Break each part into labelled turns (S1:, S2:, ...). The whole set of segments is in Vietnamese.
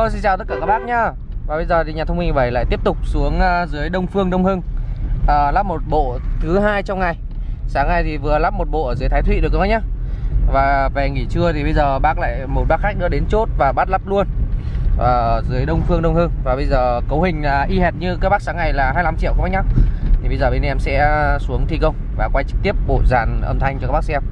S1: Hello xin chào tất cả các bác nhá. Và bây giờ thì nhà thông minh 7 lại tiếp tục xuống à, dưới Đông Phương Đông Hưng. À, Lắp một bộ thứ hai trong ngày. Sáng nay thì vừa lắp một bộ ở dưới Thái Thụy được các bác nhá. Và về nghỉ trưa thì bây giờ bác lại một bác khách nữa đến chốt và bắt lắp luôn. À, Dưới Đông Phương Đông Hưng. Và bây giờ cấu hình là y hệt như các bác sáng ngày là 25 triệu các bác nhá. Thì bây giờ bên em sẽ à, xuống thi công và quay trực tiếp bộ dàn âm thanh cho các bác xem.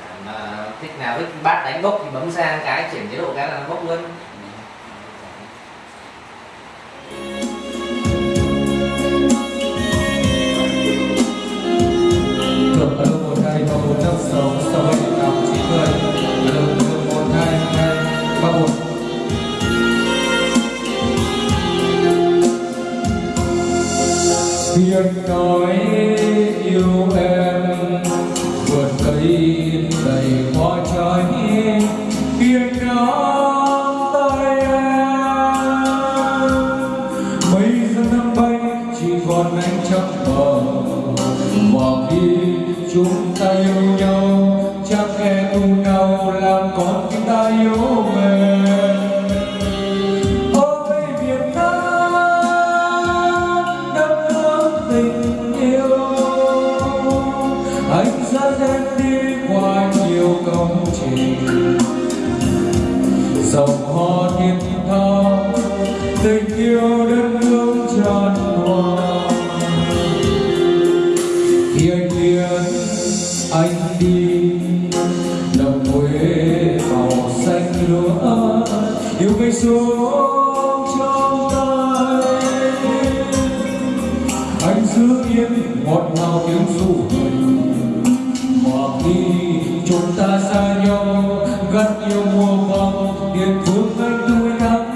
S2: À,
S1: mà thích nào thích bát đánh bốc thì bấm sang cái chuyển chế độ cái là nó bốc luôn.
S3: Khi nói yêu em vượt cây đầy hoa trái khi nắm tay em. Mấy giờ năm bay, chỉ còn anh chắc bờ mà khi chúng ta yêu nhau, chắc em cùng nào làm con tim ta yêu tình yêu đất nước tràn hòa khi anh biến anh đi đồng quê màu xanh lúa yêu cây xuống trong tay anh giữ yên ngọt ngào tiếng ru mà khi chúng ta xa nhau, gắt yêu mùa vàng, điện thương anh thương.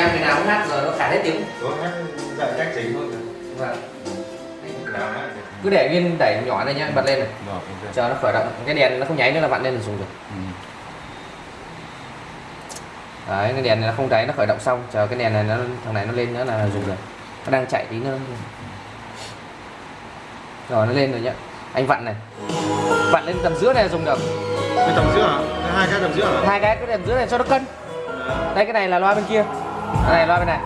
S3: em
S1: cái nào cũng hát rồi nó khả hết tiếng.
S4: Có hát dạy cách chính thôi.
S1: Vâng. Cứ để viên đẩy nhỏ này nhá bật lên này. Chờ nó khởi động cái đèn nó không nháy nữa là vặn lên là dùng được.
S4: Ừ.
S1: đấy cái đèn này nó không cháy nó khởi động xong. Chờ cái đèn này nó thằng này nó lên nữa là dùng được. Nó đang chạy tí nữa. Rồi nó lên rồi nhá. Anh vặn này. Vặn lên tầm giữa này là dùng được.
S4: Cái tầm giữa hả? Hai cái tầm giữa hả?
S1: hai cái cái tầm giữa này cho nó cân. Đây cái này là loa bên kia cái này loa bên này.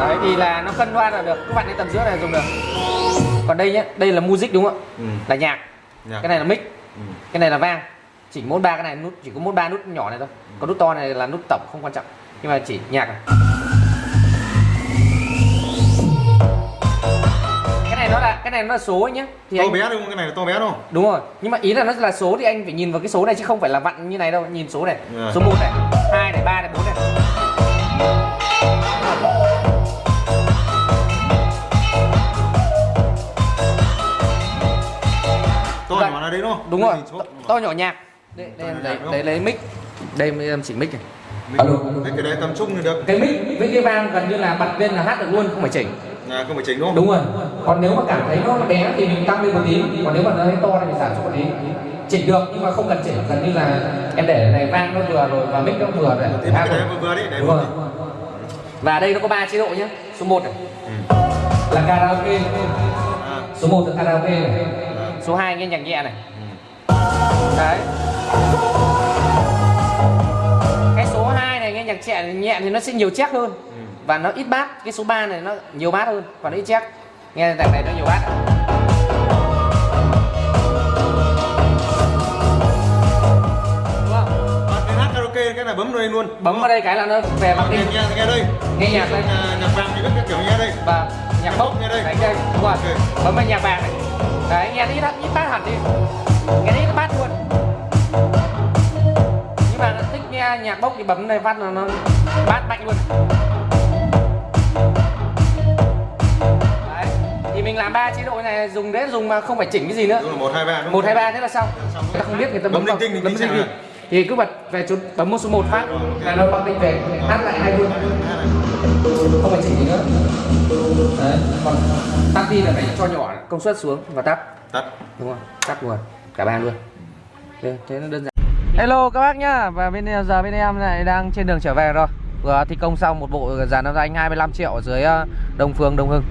S1: Đấy thì là nó cân loa là được. Các bạn lên tầm giữa này dùng được. Còn đây nhá đây là music đúng không ạ?
S4: Ừ.
S1: là nhạc.
S4: Nhạc.
S1: cái này là mic.
S4: Ừ.
S1: cái này là vang. Chỉ mỗi ba cái này nút chỉ có mỗi ba nút nhỏ này thôi. Còn nút to này là nút tổng không quan trọng. Nhưng mà chỉ nhạc này. Cái này nó là cái này nó là số ấy nhá. Thì
S4: To
S1: anh
S4: bé đúng không? Cái này là to bé đúng không?
S1: đúng rồi. Nhưng mà ý là nó là số thì anh phải nhìn vào cái số này chứ không phải là vặn như này đâu. Nhìn số này.
S4: Rồi.
S1: số 1 này hai này ba này bốn này
S4: To
S1: vậy.
S4: nhỏ là đấy đúng không
S1: đúng rồi to, nhỏ nhạc. Đây, đây em lấy đấy lấy mic. Đây em chỉnh mic này.
S4: Mình-
S1: Alo.
S4: đấy, cái đấy tầm trung thì được.
S1: Cái mic với cái vang gần như là bật lên là hát được luôn không phải chỉnh.
S4: Là không phải chỉnh đúng không?
S1: Đúng rồi. Còn nếu mà cảm thấy nó bé thì mình tăng lên một tí. Còn nếu mà nó thấy to thì mình giảm xuống một tí chỉnh được nhưng mà không cần chỉnh gần như là em để này vang nó vừa rồi và mic nó vừa đấy. Rồi.
S4: vừa vừa đấy đấy
S1: đúng rồi. và đây nó có ba chế độ nhé số 1 này.
S4: Ừ.
S1: là karaoke.
S4: À,
S1: số 1 là karaoke này. Số 2 nghe nhạc nhẹ này. Đấy. Cái số 2 này nghe nhạc nhẹ nhẹ thì nó sẽ nhiều check hơn. Và nó ít bát cái số 3 này nó nhiều bát hơn còn ít check. Nghe đằng này nó nhiều bát
S4: cái là bấm đây luôn.
S1: Bấm vào đây cái là nó về mặt đi.
S4: Nghe nghe đây.
S1: Nghe nhạc đây.
S4: Nhà- nhạc vàng thì biết cái kiểu nghe đây.
S1: Và nhạc bốc
S4: Nghe đây.
S1: đấy đây đúng rồi.
S4: Ok.
S1: bấm vào nhạc vàng này. Đấy nghe ít ít bát hẳn đi. Nghe ít bát luôn. Nhưng mà thích nghe nhạc bốc thì bấm này phát là nó bát mạnh luôn. Đấy thì mình làm ba chế độ này dùng để dùng mà không phải chỉnh cái gì nữa.
S4: Đúng là một hai ba đúng
S1: một hai ba thế là xong. Ta không biết người ta
S4: Bấm
S1: bấm
S4: linh tinh,
S1: bấm linh tinh thì cứ bật về chút bấm một số một phát. Là nó bấm linh về hát lại hay luôn không phải chỉnh gì nữa. Đấy còn tắt đi là phải cho nhỏ công suất xuống và tắt.
S4: Tắt.
S1: Đúng không tắt luôn. Cả ba luôn. Thế, thế nó đơn giản. Hello các bác nhá. Và bên giờ bên em lại đang trên đường trở về rồi. Vừa thi công xong một bộ dàn âm thanh 25 triệu ở dưới ờ, Đông Phương Đông Hưng